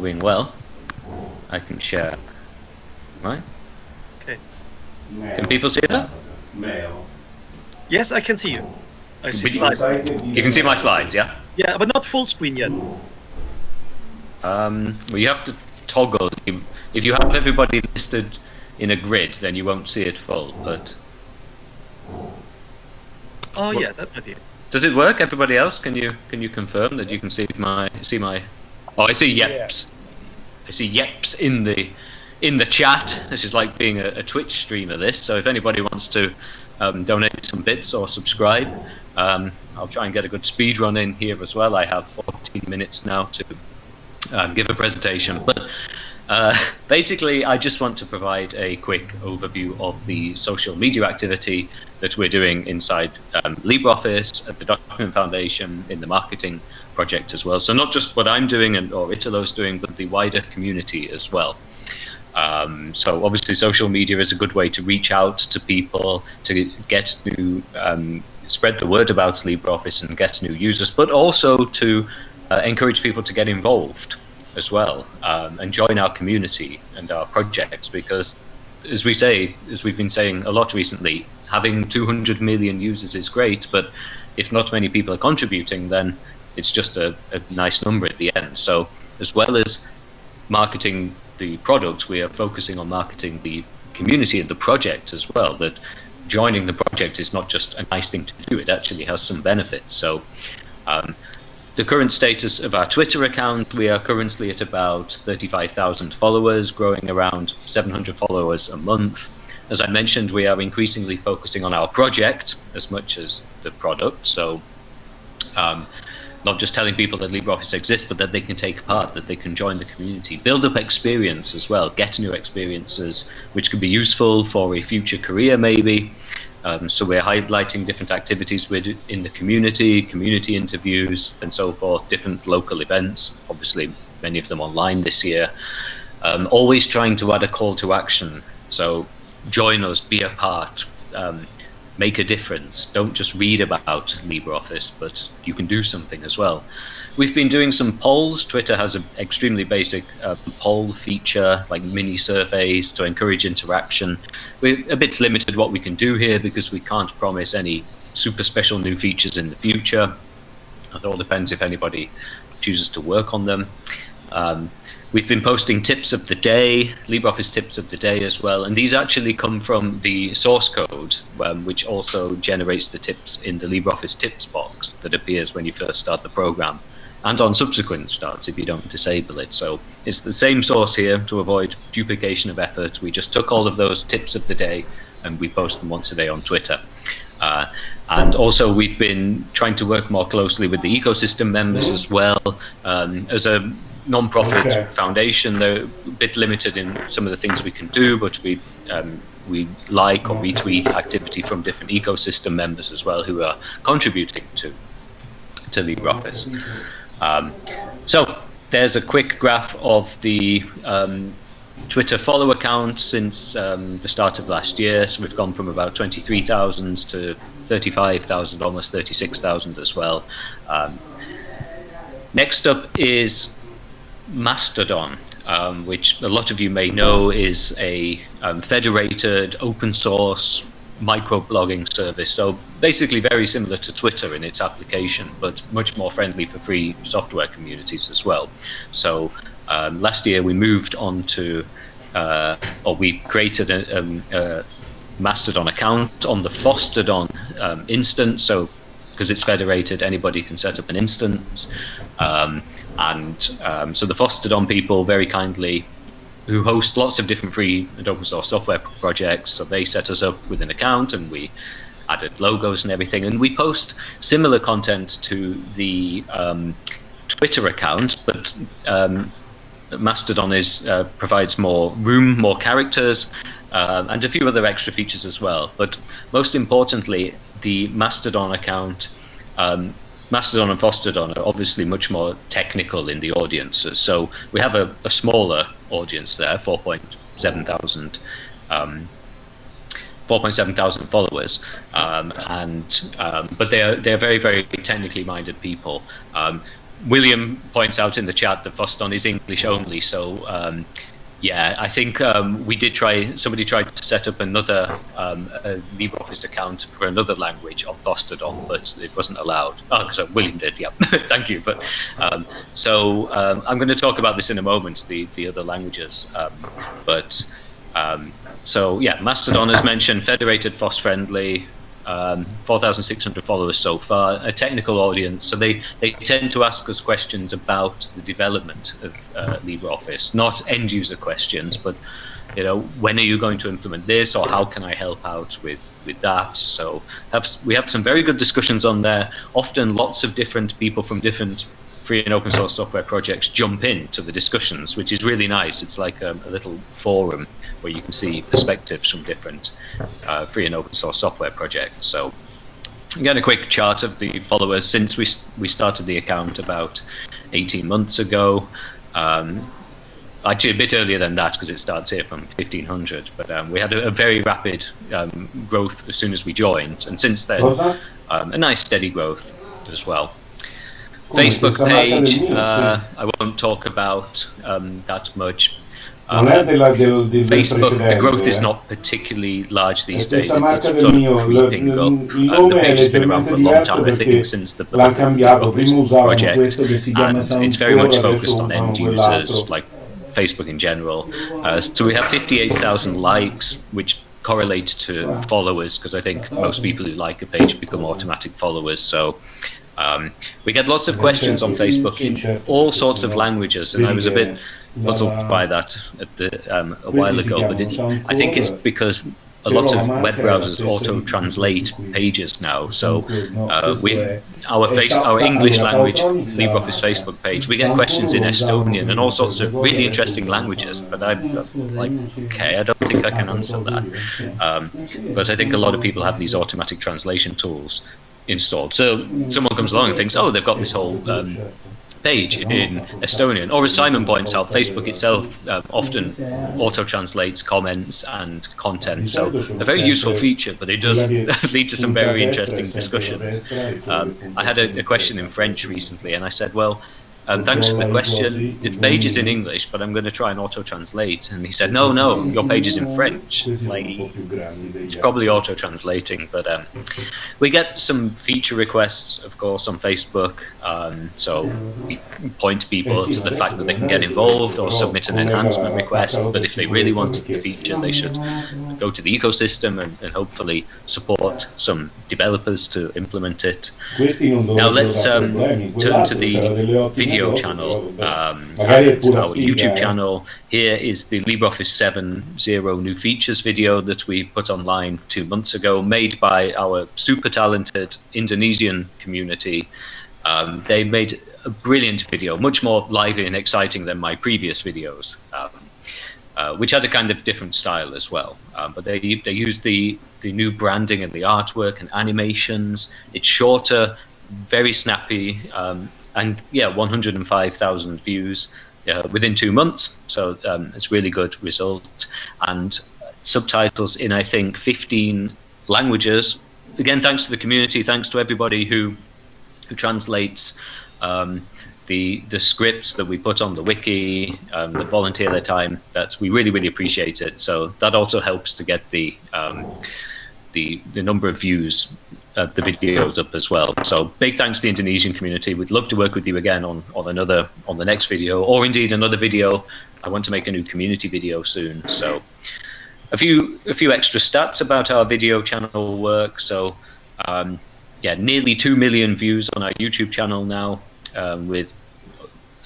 doing well. I can share. Right? Okay. Can people see that? Mail. Yes, I can see you. I see slides. You can see my slides, yeah? Yeah, but not full screen yet. Um, well, you have to toggle. If you have everybody listed in a grid, then you won't see it full. But Oh yeah, that might be it. does it work? Everybody else, can you can you confirm that you can see my see my? Oh, I see yeps. I see yeps in the in the chat. This is like being a, a Twitch streamer. This. So if anybody wants to um, donate some bits or subscribe, um, I'll try and get a good speed run in here as well. I have 14 minutes now to um, give a presentation. But uh, basically, I just want to provide a quick overview of the social media activity that we're doing inside um, LibreOffice, at the Document Foundation, in the marketing project as well. So not just what I'm doing and or Italo's doing, but the wider community as well. Um, so obviously, social media is a good way to reach out to people, to get to um, spread the word about LibreOffice and get new users, but also to uh, encourage people to get involved as well um, and join our community and our projects because as we say as we've been saying a lot recently having 200 million users is great but if not many people are contributing then it's just a, a nice number at the end so as well as marketing the product we are focusing on marketing the community and the project as well that joining the project is not just a nice thing to do it actually has some benefits so um, the current status of our Twitter account, we are currently at about 35,000 followers, growing around 700 followers a month. As I mentioned, we are increasingly focusing on our project as much as the product. So, um, not just telling people that LibreOffice exists, but that they can take part, that they can join the community, build up experience as well, get new experiences which could be useful for a future career maybe. Um, so we're highlighting different activities with, in the community, community interviews and so forth, different local events, obviously many of them online this year. Um, always trying to add a call to action. So join us, be a part, um, make a difference. Don't just read about LibreOffice, but you can do something as well. We've been doing some polls. Twitter has an extremely basic uh, poll feature, like mini surveys to encourage interaction. We're a bit limited what we can do here because we can't promise any super special new features in the future. It all depends if anybody chooses to work on them. Um, we've been posting tips of the day, LibreOffice tips of the day as well, and these actually come from the source code, um, which also generates the tips in the LibreOffice tips box that appears when you first start the program and on subsequent starts if you don't disable it. So it's the same source here to avoid duplication of effort. We just took all of those tips of the day and we post them once a day on Twitter. Uh, and also we've been trying to work more closely with the ecosystem members as well. Um, as a non-profit Okay. foundation, they're a bit limited in some of the things we can do, but we um, we like or retweet activity from different ecosystem members as well who are contributing to to LibreOffice. Um, so there's a quick graph of the um, Twitter follow account since um, the start of last year. So we've gone from about 23,000 to 35,000, almost 36,000 as well. Um, next up is Mastodon, um, which a lot of you may know is a um, federated open source microblogging service. So basically very similar to Twitter in its application, but much more friendly for free software communities as well. So um, last year we moved on to, uh, or we created a, um, a Mastodon account on the Fosstodon um, instance. So because it's federated, anybody can set up an instance. Um, and um, so the Fosstodon people very kindly, who host lots of different free and open source software projects, so they set us up with an account and we added logos and everything. And we post similar content to the um, Twitter account, but um, Mastodon is uh, provides more room, more characters, um, and a few other extra features as well. But most importantly, the Mastodon account, um, Mastodon and Fosstodon are obviously much more technical in the audiences. So we have a, a smaller audience there, 4.7 thousand. Um, 4.7 thousand followers, um, and um, but they are they are very very technically minded people. Um, William points out in the chat that Voston is English only, so um, yeah, I think um, we did try. Somebody tried to set up another um, LibreOffice account for another language on Fosstodon, but it wasn't allowed. Oh, so William did. Yeah, thank you. But um, so um, I'm going to talk about this in a moment. The the other languages, um, but um, so yeah, Mastodon as mentioned, federated, FOSS friendly um, 4,600 followers so far, a technical audience. So they, they tend to ask us questions about the development of uh, LibreOffice, not end user questions, but you know, when are you going to implement this, or how can I help out with with that? So have, we have some very good discussions on there. Often, lots of different people from different free and open source software projects jump into the discussions, which is really nice. It's like a, a little forum where you can see perspectives from different uh, free and open source software projects. So again, a quick chart of the followers since we we started the account about 18 months ago. Um, actually, a bit earlier than that because it starts here from 1500. But um, we had a, a very rapid um, growth as soon as we joined, and since then, um, a nice steady growth as well. Facebook page, uh, I won't talk about um, that much. Um, Facebook, the growth is not particularly large these days. It's sort of creeping up. Uh, the page has been around for a long time, I think since the birth of project, and it's very much focused on end users, like Facebook in general. Uh, so we have 58,000 likes, which correlates to followers, because I think most people who like a page become automatic followers. So um, we get lots of questions on Facebook in all sorts of languages, and I was a bit puzzled by that the, um, a while ago. But it's I think it's because a lot of web browsers auto translate pages now. So uh, we our face our English language LibreOffice Facebook page we get questions in Estonian and all sorts of really interesting languages. But I'm like, okay, I don't think I can answer that. Um, but I think a lot of people have these automatic translation tools installed. So someone comes along and thinks, oh, they've got this whole um, page in Estonian. Or as Simon points out, Facebook itself uh, often auto-translates comments and content. So a very useful feature, but it does lead to some very interesting discussions. Um, I had a, a question in French recently, and I said, well, um, thanks for the question. The page is in English, but I'm going to try and auto-translate. And he said, no, no, your page is in French. Like, it's probably auto-translating, but um, we get some feature requests, of course, on Facebook. Um, so we point people to the fact that they can get involved or submit an enhancement request. But if they really want the feature, they should go to the ecosystem and, and hopefully support some developers to implement it. Now let's um, turn to the video channel, um, our YouTube channel. Here is the LibreOffice 7.0 new features video that we put online two months ago, made by our super talented Indonesian community. Um, they made a brilliant video, much more lively and exciting than my previous videos, um, uh, which had a kind of different style as well. Um, but they they used the the new branding and the artwork and animations. It's shorter, very snappy, um, and yeah, 105,000 views uh, within two months. So um, it's really good result, and subtitles in I think 15 languages. Again, thanks to the community, thanks to everybody who who translates um, the the scripts that we put on the wiki, um, that volunteer their time. That's we really really appreciate it. So that also helps to get the um, the the number of views of the videos up as well. So big thanks to the Indonesian community. We'd love to work with you again on on another on the next video, or indeed another video. I want to make a new community video soon. So a few a few extra stats about our video channel work. So. Um, yeah, nearly 2 million views on our YouTube channel now um, with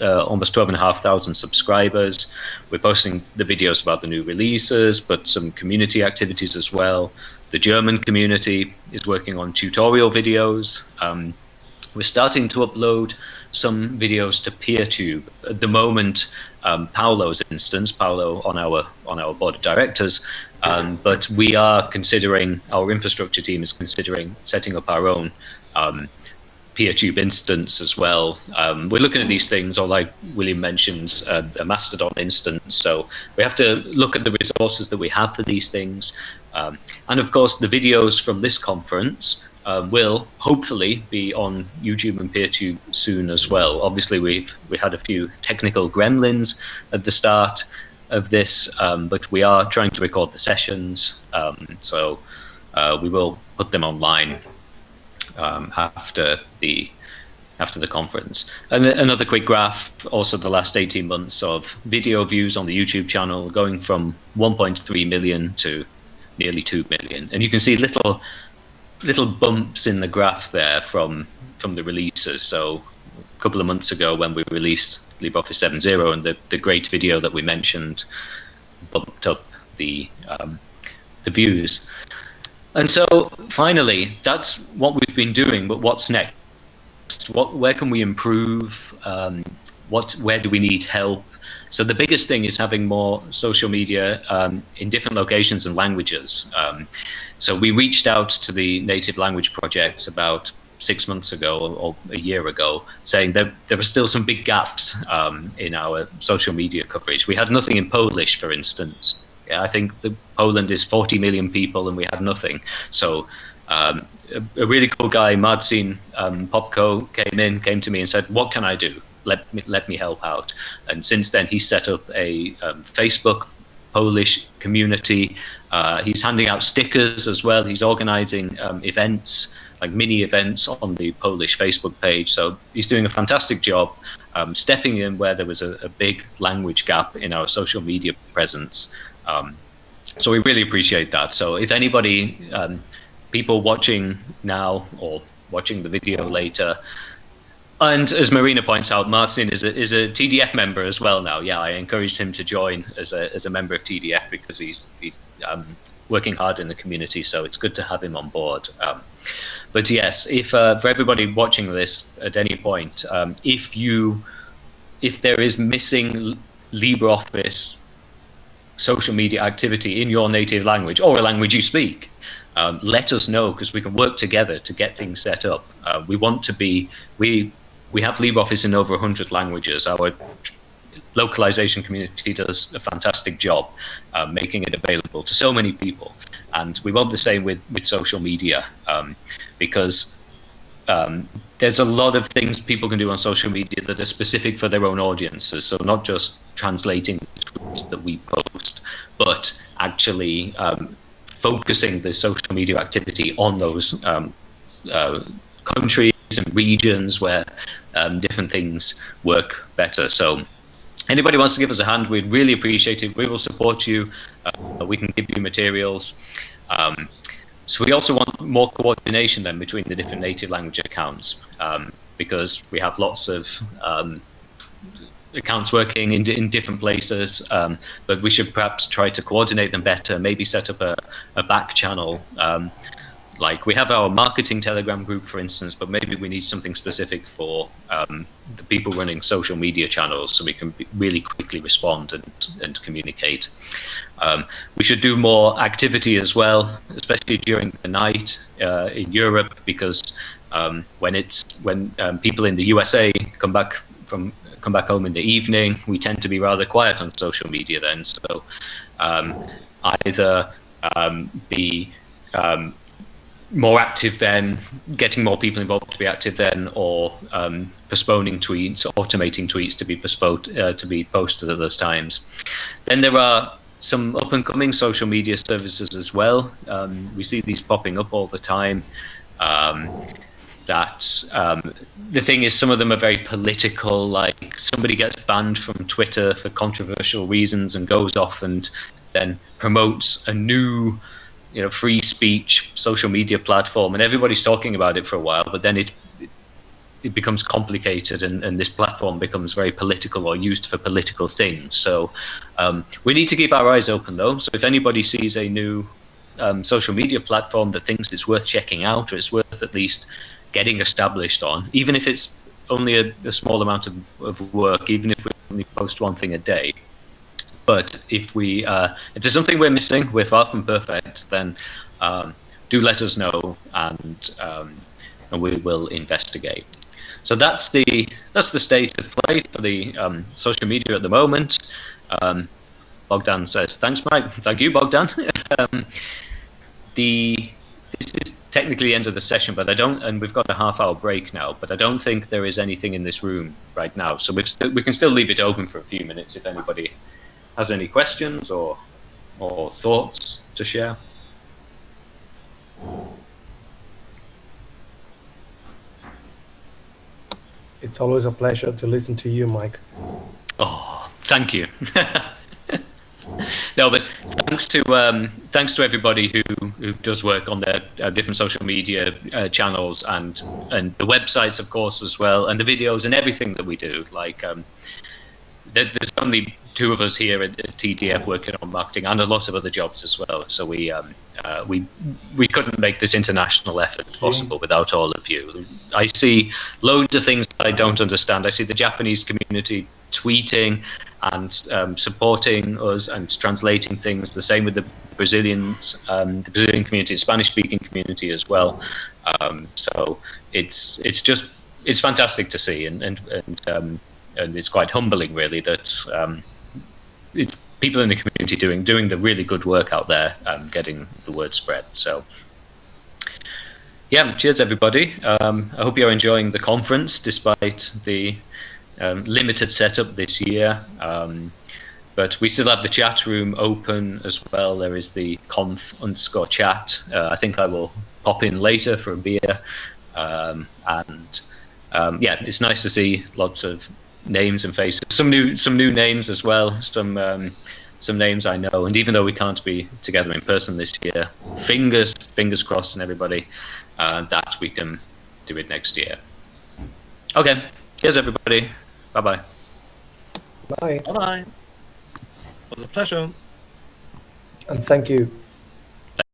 uh, almost 12,500 subscribers. We're posting the videos about the new releases, but some community activities as well. The German community is working on tutorial videos. Um, we're starting to upload some videos to PeerTube. At the moment, um, Paolo's instance, Paolo on our on our board of directors, um, but we are considering, our infrastructure team is considering setting up our own um, PeerTube instance as well. Um, we're looking at these things, or like William mentions, uh, a Mastodon instance. So we have to look at the resources that we have for these things. Um, and of course, the videos from this conference uh, will hopefully be on YouTube and PeerTube soon as well. Obviously, we've we had a few technical gremlins at the start of this, um, but we are trying to record the sessions, um, so uh, we will put them online um, after the after the conference. And another quick graph, also the last 18 months of video views on the YouTube channel going from 1.3 million to nearly 2 million. And you can see little little bumps in the graph there from from the releases. So a couple of months ago when we released LibreOffice 7.0 and the, the great video that we mentioned bumped up the um, the views. And so finally, that's what we've been doing, but what's next? What, where can we improve? Um, what, where do we need help? So the biggest thing is having more social media um, in different locations and languages. Um, so we reached out to the Native Language Project about six months ago or, a year ago, saying that there were still some big gaps um, in our social media coverage. We had nothing in Polish, for instance. Yeah, I think the, Poland is 40 million people and we had nothing. So um, a, a, really cool guy, Marcin um, Popko, came in, came to me and said, "What can I do? Let me let me help out." And since then, he set up a um, Facebook Polish community. Uh, he's handing out stickers as well. He's organizing um, events, like mini events, on the Polish Facebook page. So he's doing a fantastic job, um, stepping in where there was a, a, big language gap in our social media presence. Um, so we really appreciate that. So if anybody um, people watching now or watching the video later. And as Marina points out, Martin is a, is a TDF member as well now. Yeah, I encouraged him to join as a, as a member of TDF because he's, he's um, working hard in the community, so it's good to have him on board. Um, but yes, if uh, for everybody watching this at any point, um, if you if there is missing LibreOffice social media activity in your native language or a language you speak, um, let us know because we can work together to get things set up. Uh, we want to be, we, we have LibreOffice in over 100 languages. Our localization community does a fantastic job uh, making it available to so many people. And we want the same with, with social media um, because um, there's a lot of things people can do on social media that are specific for their own audiences. So not just translating the tweets that we post, but actually um, focusing the social media activity on those um, uh, countries and regions where um, different things work better. So anybody wants to give us a hand, we'd really appreciate it. We will support you. Uh, we can give you materials. Um, so we also want more coordination then between the different native language accounts um, because we have lots of um, accounts working in, in different places, um, but we should perhaps try to coordinate them better, maybe set up a, a back channel. Like we have our marketing telegram group, for instance, but maybe we need something specific for um, the people running social media channels so we can really quickly respond and, and communicate. Um, we should do more activity as well, especially during the night uh, in Europe, because um, when it's when um, people in the USA come back from come back home in the evening. We tend to be rather quiet on social media then. So um, either um, be more active then, getting more people involved to be active then, or um, postponing tweets, automating tweets to be postponed uh, to be posted at those times. Then there are some up and coming social media services as well. Um, we see these popping up all the time. Um, that um, the thing is some of them are very political like somebody gets banned from twitter for controversial reasons and goes off and then promotes a new you know free speech social media platform and everybody's talking about it for a while but then it it becomes complicated and, and this platform becomes very political or used for political things so um, we need to keep our eyes open though so if anybody sees a new um, social media platform that thinks it's worth checking out or it's worth at least getting established on, even if it's only a, a small amount of, of, work, even if we only post one thing a day. But if we, uh, if there's something we're missing, we're far from perfect, then um, do let us know, and um, and we will investigate. So that's the that's the state of play for the um, social media at the moment. Um, Bogdan says, "Thanks, Mike. Thank you, Bogdan." Um, the this is technically the end of the session, but I don't, and we've got a half hour break now, but I don't think there is anything in this room right now. So st- we can still leave it open for a few minutes if anybody has any questions or, or thoughts to share. It's always a pleasure to listen to you, Mike. Oh, thank you. no, but thanks to um, thanks to everybody who, who does work on their uh, different social media uh, channels and and the websites, of course, as well, and the videos and everything that we do. Like, um, there, there's only two of us here at, at TDF working on marketing, and a lot of other jobs as well. So we um, uh, we we couldn't make this international effort possible without all of you. I see loads of things that I don't understand. I see the Japanese community tweeting and um, supporting us and translating things. The same with the Brazilians, um, the Brazilian community, Spanish-speaking community as well. Um, so it's it's just it's fantastic to see, and and and, um, and it's quite humbling, really, that um, it's people in the community doing doing the really good work out there, um, getting the word spread. So. Yeah, cheers everybody. Um, I hope you're enjoying the conference despite the um, limited setup this year. Um, but we still have the chat room open as well. There is the conf underscore chat. Uh, I think I will pop in later for a beer. Um, and um, yeah, it's nice to see lots of names and faces. Some new, some new names as well. Some um, some names I know. And even though we can't be together in person this year, fingers fingers crossed, and everybody uh, that we can do it next year. Okay, cheers everybody. Bye bye. Bye, Bye bye. It was a pleasure. and thank you.